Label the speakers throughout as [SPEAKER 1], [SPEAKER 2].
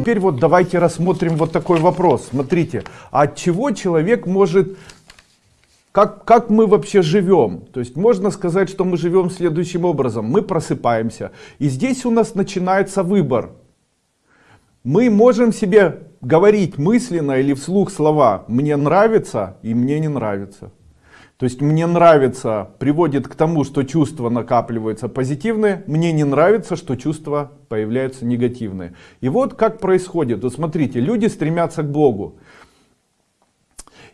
[SPEAKER 1] теперь вот давайте рассмотрим вот такой вопрос. Смотрите, от чего человек может как, как мы вообще живем? То есть можно сказать, что мы живем следующим образом. Мы просыпаемся, и здесь у нас начинается выбор. Мы можем себе говорить мысленно или вслух слова «мне нравится» и «мне не нравится». То есть мне нравится приводит к тому, что чувства накапливаются позитивные, мне не нравится, что чувства появляются негативные. И вот как происходит. Вот смотрите, люди стремятся к Богу.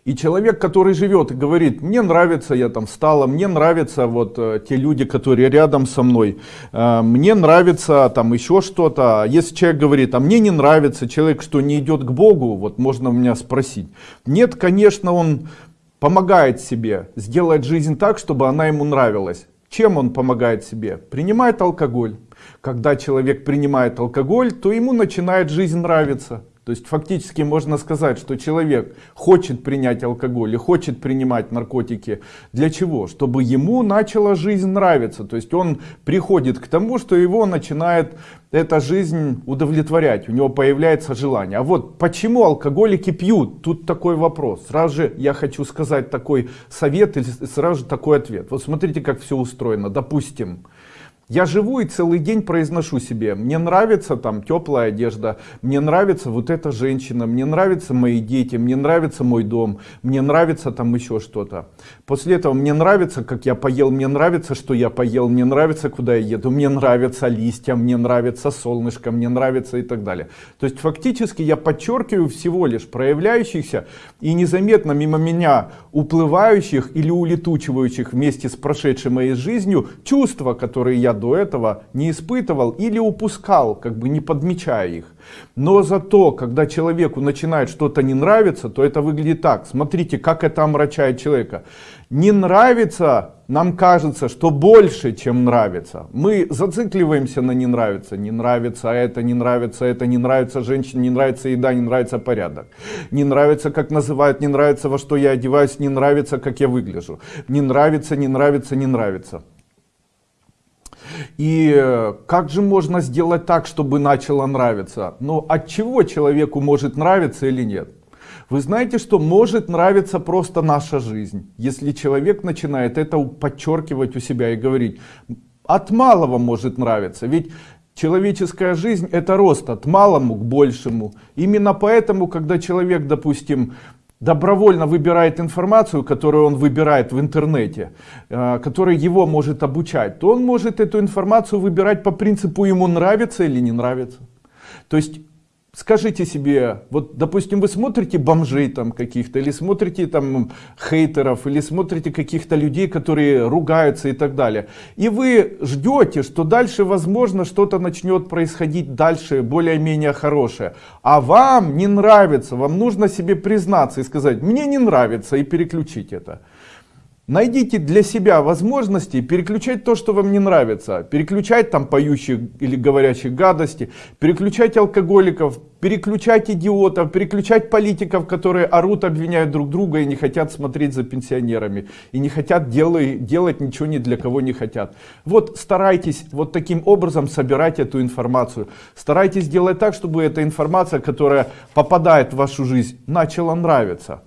[SPEAKER 1] И человек, который живет и говорит, мне нравится, я там встала, мне нравятся вот э, те люди, которые рядом со мной, э, мне нравится там еще что-то. Если человек говорит, а мне не нравится, человек, что не идет к Богу, вот можно у меня спросить. Нет, конечно, он помогает себе сделать жизнь так, чтобы она ему нравилась. Чем он помогает себе? Принимает алкоголь. Когда человек принимает алкоголь, то ему начинает жизнь нравиться. То есть фактически можно сказать, что человек хочет принять алкоголь и хочет принимать наркотики. Для чего? Чтобы ему начала жизнь нравиться. То есть он приходит к тому, что его начинает эта жизнь удовлетворять. У него появляется желание. А вот почему алкоголики пьют? Тут такой вопрос. Сразу же я хочу сказать такой совет или сразу же такой ответ. Вот смотрите, как все устроено. Допустим, я живу и целый день произношу себе, мне нравится там теплая одежда, мне нравится вот эта женщина, мне нравятся мои дети, мне нравится мой дом, мне нравится там еще что-то. После этого мне нравится, как я поел, мне нравится, что я поел, мне нравится, куда я еду, мне нравятся листья, мне нравится солнышко, мне нравится и так далее. То есть фактически я подчеркиваю всего лишь проявляющихся и незаметно мимо меня уплывающих или улетучивающих вместе с прошедшей моей жизнью чувства, которые я до этого не испытывал или упускал, как бы не подмечая их. Но зато, когда человеку начинает что-то не нравиться, то это выглядит так. Смотрите, как это омрачает человека. Не нравится, нам кажется, что больше, чем нравится. Мы зацикливаемся на не нравится. Не нравится это, не нравится это, не нравится женщина, не нравится еда, не нравится порядок. Не нравится, как называют, не нравится, во что я одеваюсь, не нравится, как я выгляжу. Не нравится, не нравится, не нравится. И э, как же можно сделать так, чтобы начало нравиться? Ну, от чего человеку может нравиться или нет? Вы знаете, что может нравиться просто наша жизнь, если человек начинает это подчеркивать у себя и говорить, от малого может нравиться, ведь человеческая жизнь это рост от малому к большему. Именно поэтому, когда человек, допустим, добровольно выбирает информацию, которую он выбирает в интернете, э, которая его может обучать, то он может эту информацию выбирать по принципу ему нравится или не нравится. То есть скажите себе, вот допустим вы смотрите бомжей там каких-то, или смотрите там хейтеров, или смотрите каких-то людей, которые ругаются и так далее. И вы ждете, что дальше возможно что-то начнет происходить дальше, более-менее хорошее. А вам не нравится, вам нужно себе признаться и сказать, мне не нравится и переключить это. Найдите для себя возможности переключать то, что вам не нравится. Переключать там поющих или говорящих гадости, переключать алкоголиков, переключать идиотов, переключать политиков, которые орут, обвиняют друг друга и не хотят смотреть за пенсионерами. И не хотят делать, делать ничего ни для кого не хотят. Вот старайтесь вот таким образом собирать эту информацию. Старайтесь делать так, чтобы эта информация, которая попадает в вашу жизнь, начала нравиться.